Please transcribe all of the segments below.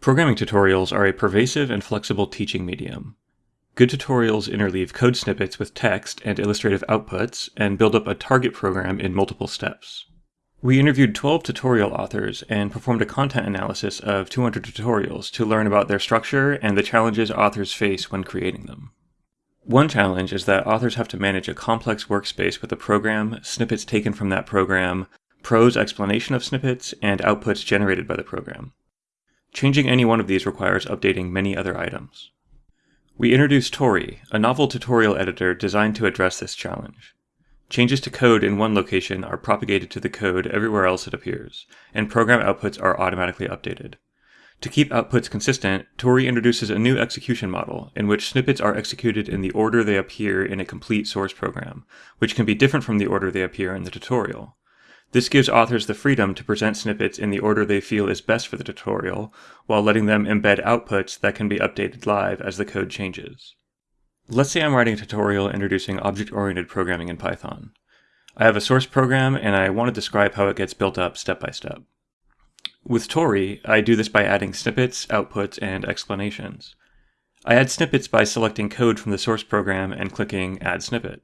Programming tutorials are a pervasive and flexible teaching medium. Good tutorials interleave code snippets with text and illustrative outputs and build up a target program in multiple steps. We interviewed 12 tutorial authors and performed a content analysis of 200 tutorials to learn about their structure and the challenges authors face when creating them. One challenge is that authors have to manage a complex workspace with a program, snippets taken from that program, prose explanation of snippets, and outputs generated by the program. Changing any one of these requires updating many other items. We introduced Torii, a novel tutorial editor designed to address this challenge. Changes to code in one location are propagated to the code everywhere else it appears, and program outputs are automatically updated. To keep outputs consistent, Torii introduces a new execution model in which snippets are executed in the order they appear in a complete source program, which can be different from the order they appear in the tutorial. This gives authors the freedom to present snippets in the order they feel is best for the tutorial, while letting them embed outputs that can be updated live as the code changes. Let's say I'm writing a tutorial introducing object-oriented programming in Python. I have a source program and I want to describe how it gets built up step by step. With Torii, I do this by adding snippets, outputs, and explanations. I add snippets by selecting code from the source program and clicking Add Snippet.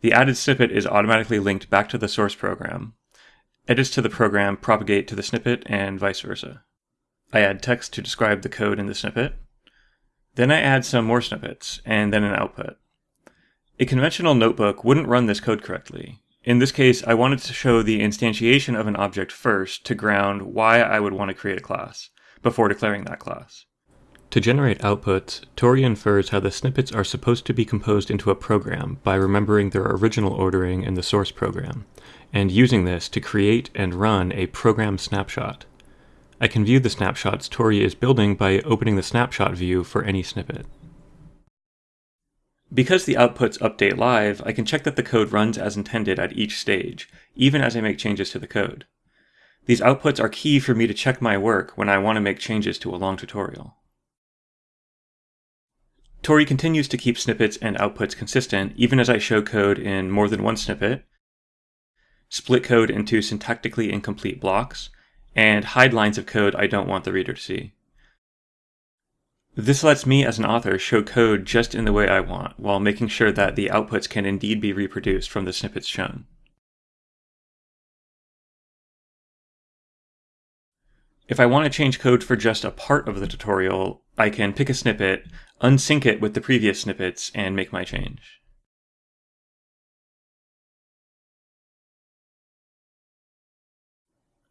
The added snippet is automatically linked back to the source program. Edits to the program propagate to the snippet and vice versa. I add text to describe the code in the snippet, then I add some more snippets, and then an output. A conventional notebook wouldn't run this code correctly. In this case, I wanted to show the instantiation of an object first to ground why I would want to create a class, before declaring that class. To generate outputs, Torii infers how the snippets are supposed to be composed into a program by remembering their original ordering in the source program, and using this to create and run a program snapshot. I can view the snapshots Torii is building by opening the snapshot view for any snippet. Because the outputs update live, I can check that the code runs as intended at each stage, even as I make changes to the code. These outputs are key for me to check my work when I want to make changes to a long tutorial. Torii continues to keep snippets and outputs consistent even as I show code in more than one snippet, split code into syntactically incomplete blocks, and hide lines of code I don't want the reader to see. This lets me as an author show code just in the way I want, while making sure that the outputs can indeed be reproduced from the snippets shown. If I want to change code for just a part of the tutorial, I can pick a snippet, unsync it with the previous snippets, and make my change.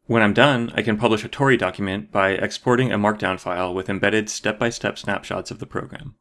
When I'm done, I can publish a Torii document by exporting a markdown file with embedded step-by-step -step snapshots of the program.